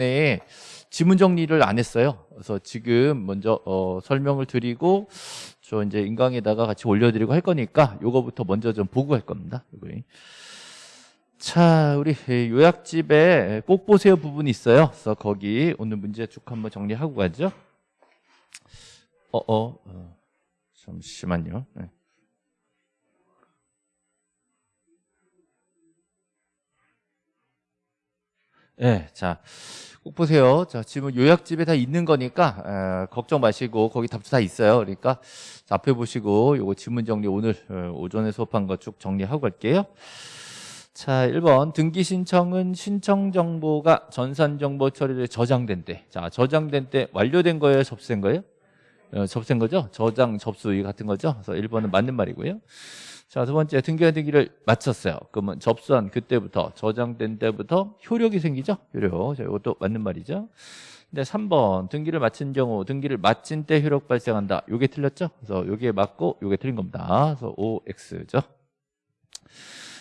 네, 지문 정리를 안 했어요. 그래서 지금 먼저 어, 설명을 드리고 저 이제 인강에다가 같이 올려드리고 할 거니까 요거부터 먼저 좀 보고 할 겁니다. 요거. 자, 우리 요약집에 꼭 보세요 부분이 있어요. 그래서 거기 오늘 문제 쭉 한번 정리하고 가죠. 어, 어, 어 잠시만요. 네. 네, 자, 꼭 보세요. 자, 지금 요약집에 다 있는 거니까 에, 걱정 마시고 거기 답도 다 있어요. 그러니까 자, 앞에 보시고 요거 지문 정리 오늘 어, 오전에 수업한 거 쭉 정리하고 갈게요. 자, 1번 등기 신청은 신청 정보가 전산 정보 처리를 저장된 때. 자, 저장된 때 완료된 거예요, 접수된 거예요? 어, 접수된 거죠? 저장, 접수 이 같은 거죠? 그래서 1번은 맞는 말이고요. 자, 두 번째 등기와 등기를 마쳤어요. 그러면 접수한 그때부터 저장된 때부터 효력이 생기죠? 효력. 자, 이것도 맞는 말이죠. 근데 3번 등기를 마친 경우 등기를 마친 때 효력 발생한다. 요게 틀렸죠? 그래서 요게 맞고 요게 틀린 겁니다. 그래서 OX죠.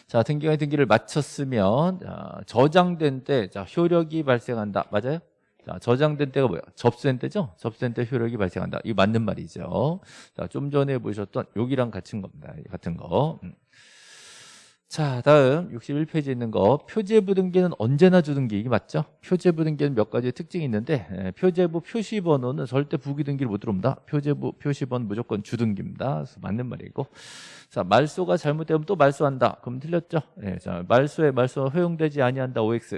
자, 등기가 등기를 마쳤으면 자, 저장된 때 자, 효력이 발생한다. 맞아요? 자, 저장된 때가 뭐야? 접수된 때죠? 접수된 때 효력이 발생한다. 이거 맞는 말이죠. 자, 좀 전에 보셨던 여기랑 같은 겁니다. 같은 거. 음. 자, 다음 61페이지에 있는 거 표제부 등기는 언제나 주등기 이게 맞죠? 표제부 등기는 몇 가지 특징이 있는데 에, 표제부 표시번호는 절대 부기 등기를 못 들어옵니다. 표제부 표시번 무조건 주등기입니다. 맞는 말이고 자 말소가 잘못되면 또 말소한다. 그럼 틀렸죠? 예, 자 말소에 말소 허용되지 아니한다. OX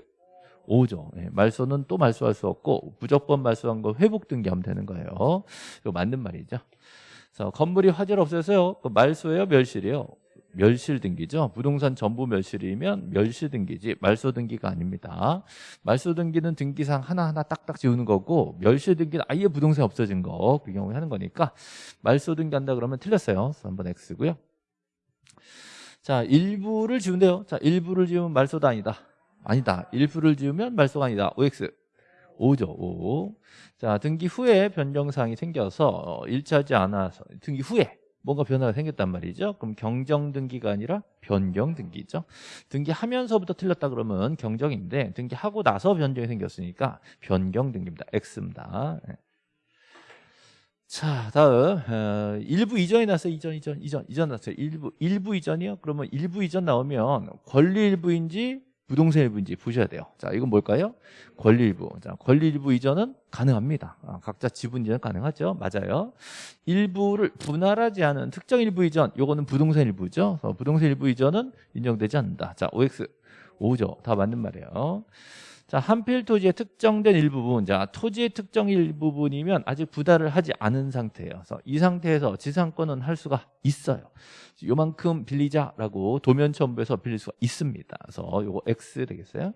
5죠. 예, 말소는 또 말소할 수 없고 무조건 말소한 거 회복 등기하면 되는 거예요. 이거 맞는 말이죠. 그래서 건물이 화재를 없애서요. 그 말소예요, 멸실이요. 멸실 등기죠. 부동산 전부 멸실이면 멸실 등기지 말소 등기가 아닙니다. 말소 등기는 등기상 하나하나 딱딱 지우는 거고 멸실 등기는 아예 부동산 없어진 거 그 경우에 하는 거니까 말소 등기한다 그러면 틀렸어요. 한번 X고요. 자, 일부를 지운대요. 자, 일부를 지우면 말소도 아니다. 아니다. 일부를 지우면 말소가 아니다. OX. 5죠. 5. 자, 등기 후에 변경사항이 생겨서 일치하지 않아서 등기 후에 뭔가 변화가 생겼단 말이죠. 그럼 경정 등기가 아니라 변경 등기죠. 등기하면서부터 틀렸다 그러면 경정인데 등기하고 나서 변경이 생겼으니까 변경 등기입니다. X입니다. 네. 자, 다음 어, 일부 이전이 났어요. 이전, 이전, 이전, 이전 났어요. 일부, 일부 이전이요. 그러면 일부 이전 나오면 권리 일부인지 부동산 일부인지 보셔야 돼요. 자, 이건 뭘까요? 권리 일부. 자, 권리 일부 이전은 가능합니다. 아, 각자 지분 이전 가능하죠. 맞아요. 일부를 분할하지 않은 특정 일부 이전, 요거는 부동산 일부죠. 부동산 일부 이전은 인정되지 않는다. 자, OX 5죠. 다 맞는 말이에요. 자, 한필 토지의 특정된 일부분. 자, 토지의 특정 일부분이면 아직 부달을 하지 않은 상태예요. 이 상태에서 지상권은 할 수가 있어요. 요만큼 빌리자라고 도면 첨부해서 빌릴 수가 있습니다. 그래서 요거 X 되겠어요.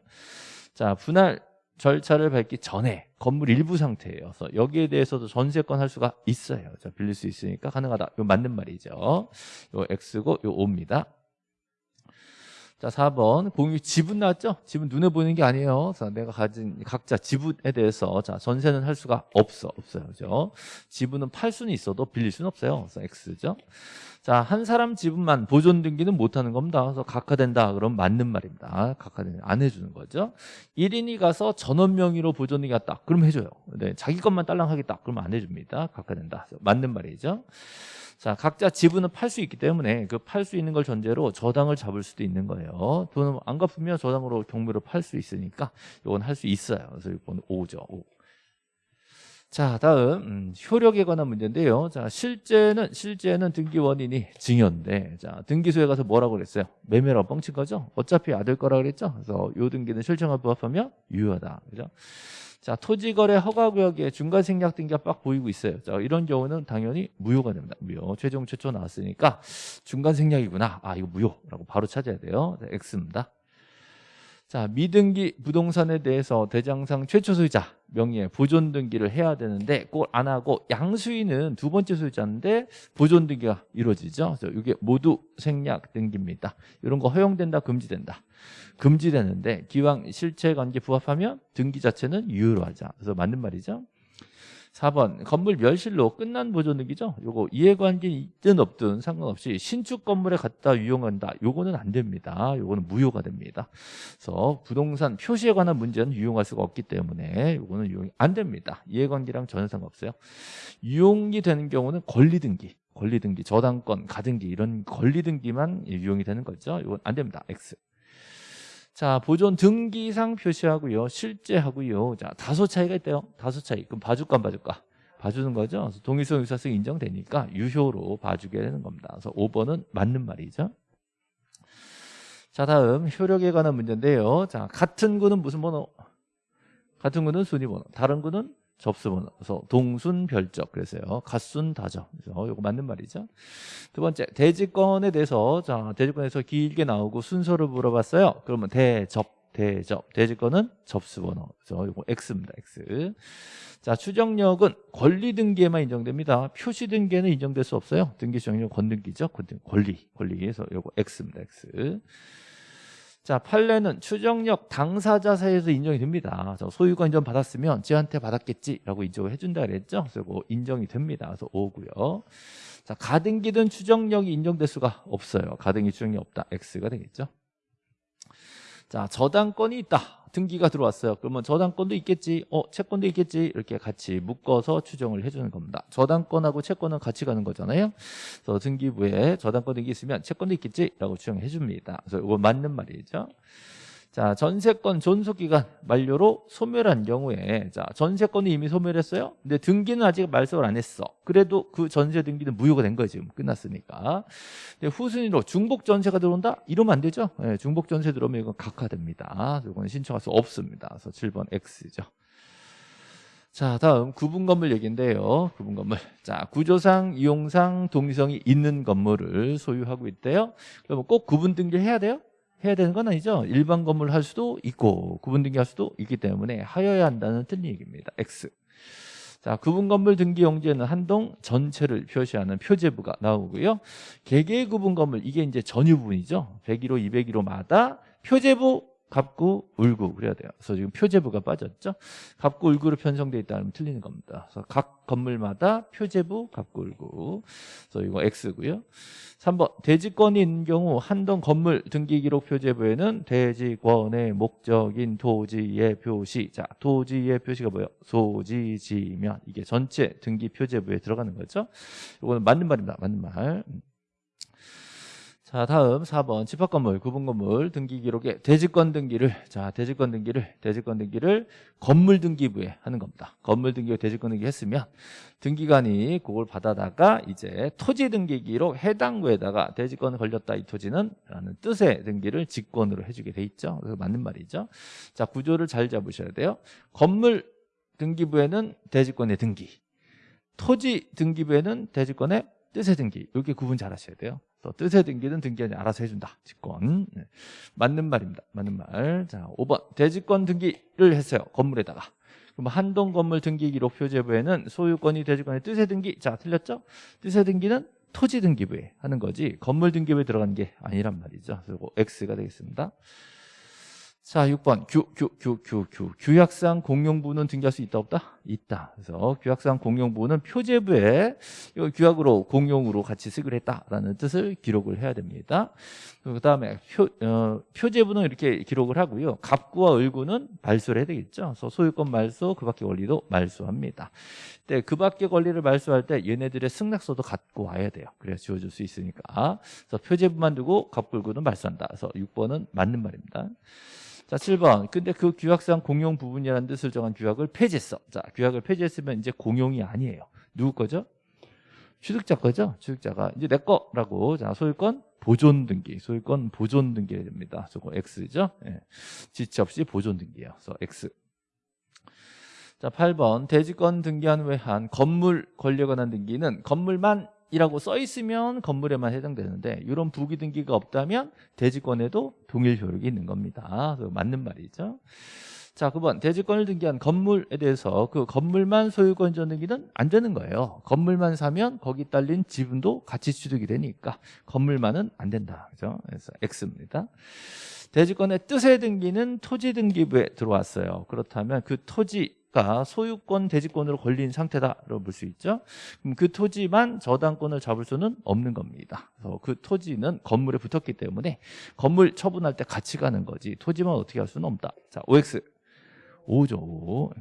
자, 분할 절차를 밟기 전에 건물 일부 상태예요. 그래서 여기에 대해서도 전세권 할 수가 있어요. 자, 빌릴 수 있으니까 가능하다. 요 맞는 말이죠. 요 X고 요 O입니다. 자, 4번. 공유 지분 나왔죠? 지분 눈에 보이는 게 아니에요. 자, 내가 가진 각자 지분에 대해서 자, 전세는 할 수가 없어. 없어요. 그죠? 지분은 팔 수는 있어도 빌릴 수는 없어요. 그래서 X죠. 자, 한 사람 지분만 보존 등기는 못 하는 겁니다. 그래서 각하된다. 그럼 맞는 말입니다. 각하되는 안 해 주는 거죠. 1인이 가서 전원 명의로 보존 등기 했다. 그럼 해 줘요. 네, 자기 것만 딸랑 하겠다. 그러면 안 해 줍니다. 각하된다. 맞는 말이죠. 자, 각자 지분은 팔 수 있기 때문에 그 팔 수 있는 걸 전제로 저당을 잡을 수도 있는 거예요. 돈을 안 갚으면 저당으로 경매로 팔 수 있으니까 이건 할 수 있어요. 그래서 이건 5죠. 5. 자, 다음 음, 효력에 관한 문제인데요. 자, 실제는 실제는 등기 원인이 증여인데, 자, 등기소에 가서 뭐라고 그랬어요? 매매라고 뻥친 거죠? 어차피 아들 거라 그랬죠? 그래서 요 등기는 실정에 부합하면 유효하다. 그죠? 자, 토지거래 허가구역에 중간생략 등기가 빡 보이고 있어요. 자, 이런 경우는 당연히 무효가 됩니다. 무효. 최종 최초 나왔으니까 중간생략이구나. 아, 이거 무효라고 바로 찾아야 돼요. 자, X입니다. 자, 미등기 부동산에 대해서 대장상 최초 소유자 명의의 보존 등기를 해야 되는데 그걸 안 하고 양수인은 두 번째 소유자인데 보존 등기가 이루어지죠. 그래서 이게 모두 생략 등기입니다. 이런 거 허용된다, 금지된다. 금지되는데 기왕 실체 관계 부합하면 등기 자체는 유효로 하자. 그래서 맞는 말이죠. 4번 건물 멸실로 끝난 보존 등기죠. 요거 이해관계 있든 없든 상관없이 신축 건물에 갖다 유용한다. 요거는 안 됩니다. 요거는 무효가 됩니다. 그래서 부동산 표시에 관한 문제는 유용할 수가 없기 때문에 요거는 유용이 안 됩니다. 이해관계랑 전혀 상관없어요. 유용이 되는 경우는 권리 등기. 권리 등기, 저당권, 가등기 이런 권리 등기만 유용이 되는 거죠. 이건 안 됩니다. X. 자, 보존 등기상 표시하고요. 실제 하고요. 자, 다소 차이가 있대요. 다소 차이. 그럼 봐줄까 안 봐줄까? 봐주는 거죠. 동의성 유사성 인정되니까 유효로 봐주게 되는 겁니다. 그래서 5번은 맞는 말이죠. 자, 다음 효력에 관한 문제인데요. 자, 같은 구는 무슨 번호? 같은 구는 순위 번호. 다른 구는 접수번호. 그래서 동순 별적 그래서요. 갓순 다적. 그래서 이거 맞는 말이죠. 두 번째 대지권에 대해서 자 대지권에서 길게 나오고 순서를 물어봤어요. 그러면 대접 대접 대지권은 접수번호. 그래서 이거 X입니다. X. 자 추정력은 권리 등기에만 인정됩니다. 표시 등기에는 인정될 수 없어요. 등기 수령력 권등기죠. 권리 권리에서 이거 X입니다. X. 자, 판례는 추정력 당사자 사이에서 인정이 됩니다. 소유권 인정 받았으면 쟤한테 받았겠지라고 인정을 해준다 그랬죠. 그래서 인정이 됩니다. 그래서 5고요. 자, 가등기든 추정력이 인정될 수가 없어요. 가등기 추정력이 없다. X가 되겠죠. 자, 저당권이 있다. 등기가 들어왔어요. 그러면 저당권도 있겠지, 어 채권도 있겠지 이렇게 같이 묶어서 추정을 해주는 겁니다. 저당권하고 채권은 같이 가는 거잖아요. 그래서 등기부에 저당권 등기 있으면 채권도 있겠지라고 추정해 줍니다. 그래서 이거 맞는 말이죠. 자, 전세권 존속기간 만료로 소멸한 경우에 자, 전세권이 이미 소멸했어요. 근데 등기는 아직 말소를 안 했어. 그래도 그 전세 등기는 무효가 된 거예요. 지금 끝났으니까. 근데 후순위로 중복 전세가 들어온다? 이러면 안 되죠. 네, 중복 전세 들어오면 이건 각하됩니다. 이거는 신청할 수 없습니다. 그래서 7번 X죠. 자, 다음 구분 건물 얘기인데요. 구분 건물. 자, 구조상, 이용상, 동의성이 있는 건물을 소유하고 있대요. 그러면 꼭 구분 등기를 해야 돼요? 해야 되는 건 아니죠. 일반 건물 할 수도 있고 구분 등기 할 수도 있기 때문에 하여야 한다는 틀린 얘기입니다. X. 자, 구분 건물 등기 용지에는 한동 전체를 표시하는 표제부가 나오고요. 개개 구분 건물 이게 이제 전유 부분이죠. 101호, 201호마다 표제부 갑구, 울구 그래야 돼요. 그래서 지금 표제부가 빠졌죠. 갑구, 울구로 편성되어 있다면 틀리는 겁니다. 그래서 각 건물마다 표제부, 갑구, 울구. 그래서 이거 X고요. 3번 대지권이 있는 경우 한동 건물 등기 기록 표제부에는 대지권의 목적인 토지의 표시. 자, 토지의 표시가 뭐예요? 소지 지면 이게 전체 등기 표제부에 들어가는 거죠. 이거는 맞는 말입니다. 맞는 말. 자 다음 4번 집합 건물 구분 건물 등기 기록에 대지권 등기를 자 대지권 등기를 대지권 등기를 건물 등기부에 하는 겁니다. 건물 등기에 대지권 등기 했으면 등기관이 그걸 받아다가 이제 토지 등기 기록 해당 구에다가 대지권 걸렸다 이 토지는 라는 뜻의 등기를 직권으로 해 주게 돼 있죠. 그래서 맞는 말이죠. 자 구조를 잘 잡으셔야 돼요. 건물 등기부에는 대지권의 등기 토지 등기부에는 대지권의 뜻의 등기 이렇게 구분 잘 하셔야 돼요. 또 뜻의 등기는 등기관이 알아서 해준다. 직권. 네. 맞는 말입니다. 맞는 말. 자, 5번. 대지권 등기를 했어요. 건물에다가. 그럼 한동 건물 등기 기록 표제부에는 소유권이 대지권의 뜻의 등기. 자, 틀렸죠? 뜻의 등기는 토지 등기부에 하는 거지. 건물 등기부에 들어간 게 아니란 말이죠. 그리고 X가 되겠습니다. 자, 6번 규, 규, 규, 규, 규. 규약상 공용부는 등기할 수 있다 없다? 있다. 그래서 규약상 공용부는 표제부에 이 규약으로 공용으로 같이 쓰기로 했다라는 뜻을 기록을 해야 됩니다. 그 다음에 표, 어, 표제부는 이렇게 기록을 하고요. 갑구와 을구는 말소를 해야 되겠죠. 그래서 소유권 말소, 그 밖의 권리도 말소합니다. 네, 그 밖의 권리를 말소할 때 얘네들의 승낙서도 갖고 와야 돼요. 그래야 지워줄 수 있으니까. 그래서 표제부만 두고 갑구, 을구는 말소한다. 그래서 6번은 맞는 말입니다. 자, 7번. 근데 그 규약상 공용 부분이라는 뜻을 정한 규약을 폐지했어. 자, 규약을 폐지했으면 이제 공용이 아니에요. 누구 거죠? 취득자 거죠? 취득자가 이제 내 거라고. 자, 소유권 보존 등기. 소유권 보존 등기 됩니다. 저거 X죠? 예. 지체 없이 보존 등기예요. 그래서 X. 자, 8번. 대지권 등기한 외한 건물 권리에 관한 등기는 건물만 이라고 써 있으면 건물에만 해당되는데 이런 부기 등기가 없다면 대지권에도 동일 효력이 있는 겁니다. 맞는 말이죠. 자, 9번 대지권을 등기한 건물에 대해서 그 건물만 소유권 전 등기는 안 되는 거예요. 건물만 사면 거기 딸린 지분도 같이 취득이 되니까 건물만은 안 된다. 그죠? 그래서 X입니다. 대지권의 뜻의 등기는 토지 등기부에 들어왔어요. 그렇다면 그 토지 가 소유권 대지권으로 걸린 상태다라고 볼 수 있죠. 그럼 그 토지만 저당권을 잡을 수는 없는 겁니다. 그래서 그 토지는 건물에 붙었기 때문에 건물 처분할 때 같이 가는 거지 토지만 어떻게 할 수는 없다. 자, OX 5죠.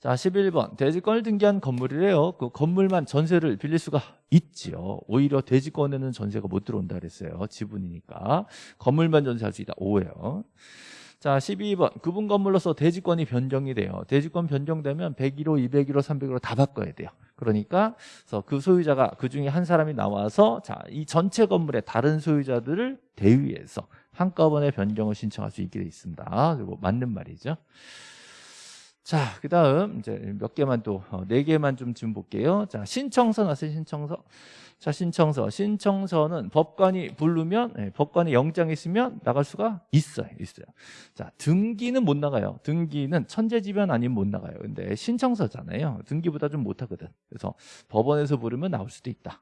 자, 11번. 대지권을 등기한 건물이래요. 그 건물만 전세를 빌릴 수가 있지요. 오히려 대지권에는 전세가 못 들어온다 그랬어요. 지분이니까. 건물만 전세할 수 있다. 5예요. 자, 12번. 구분 건물로서 대지권이 변경이 돼요. 대지권 변경되면 101호, 201호, 301호 다 바꿔야 돼요. 그러니까 그 소유자가 그 중에 한 사람이 나와서 자, 이 전체 건물의 다른 소유자들을 대위해서 한꺼번에 변경을 신청할 수 있게 돼 있습니다. 그리고 맞는 말이죠. 자, 그 다음, 이제 몇 개만 또, 어, 네 개만 좀 지금 볼게요. 자, 신청서 나왔어요, 신청서. 자, 신청서. 신청서는 법관이 부르면, 예, 법관이 영장이 있으면 나갈 수가 있어요, 있어요. 자, 등기는 못 나가요. 등기는 천재지변 아니면 못 나가요. 근데 신청서잖아요. 등기보다 좀 못하거든. 그래서 법원에서 부르면 나올 수도 있다.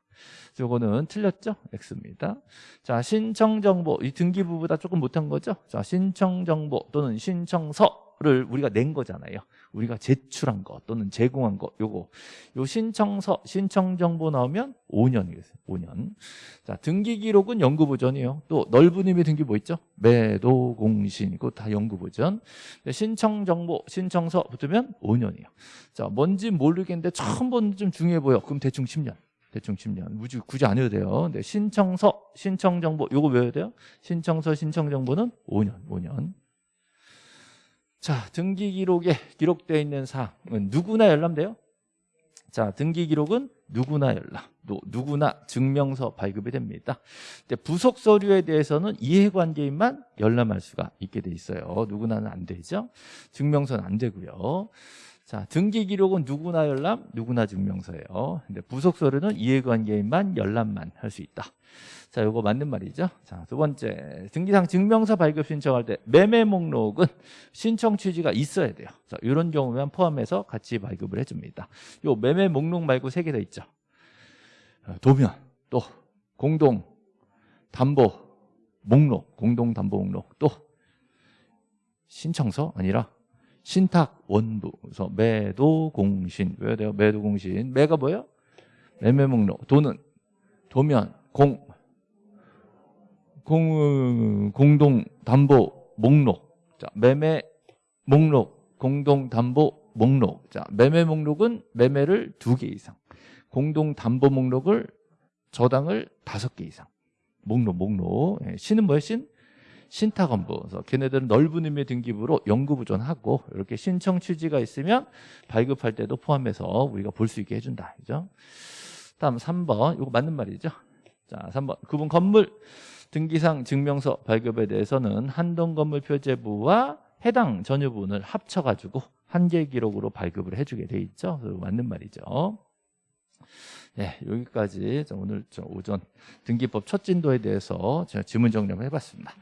요거는 틀렸죠? X입니다. 자, 신청정보. 이 등기부보다 조금 못한 거죠? 자, 신청정보 또는 신청서. 를 우리가 낸 거잖아요. 우리가 제출한 거 또는 제공한 거 요거 요 신청서 신청 정보 나오면 5년이겠어요. 5년. 자, 등기 기록은 연구 보전이에요. 또 넓은 의미 등기 뭐 있죠? 매도 공신 이거 다 연구 보전. 신청 정보 신청서 붙으면 5년이에요. 자, 뭔지 모르겠는데 처음 보는 좀 중요해 보여. 그럼 대충 10년. 대충 10년. 굳이, 굳이 안 해도 돼요. 근데 신청서, 신청 정보, 요거 외워야 돼요. 신청서, 신청 정보는 5년, 5년. 자, 등기 기록에 기록되어 있는 사항은 누구나 열람돼요? 자, 등기 기록은 누구나 열람, 또 누구나 증명서 발급이 됩니다. 근데 부속 서류에 대해서는 이해관계인만 열람할 수가 있게 돼 있어요. 누구나는 안 되죠. 증명서는 안 되고요. 자, 등기 기록은 누구나 열람, 누구나 증명서예요. 근데 부속 서류는 이해관계인만 열람만 할 수 있다. 자, 요거 맞는 말이죠. 자, 두 번째. 등기상 증명서 발급 신청할 때 매매 목록은 신청 취지가 있어야 돼요. 자, 이런 경우면 포함해서 같이 발급을 해 줍니다. 요 매매 목록 말고 세 개 더 있죠. 어, 도면, 또 공동 담보 목록, 공동 담보 목록, 또 신청서 아니라 신탁 원부. 그래서 매도 공신. 왜 돼요? 매도 공신. 매가 뭐예요? 매매 목록. 도는 도면, 공 공, 공동 담보 목록. 자, 매매 목록, 공동 담보 목록. 자, 매매 목록은 매매를 두 개 이상. 공동 담보 목록을 저당을 다섯 개 이상. 목록, 목록. 예, 신은 뭐예요, 신? 신탁원부. 그래서 걔네들은 넓은 의미의 등기부로 연구부전하고 이렇게 신청 취지가 있으면 발급할 때도 포함해서 우리가 볼 수 있게 해준다. 그죠? 다음 3번. 이거 맞는 말이죠? 자, 3번. 그분 건물 등기상 증명서 발급에 대해서는 한동 건물 표제부와 해당 전유분을 합쳐가지고 한 개 기록으로 발급을 해주게 돼 있죠. 맞는 말이죠. 네, 여기까지 오늘 오전 등기법 첫 진도에 대해서 제가 지문 정리를 해봤습니다.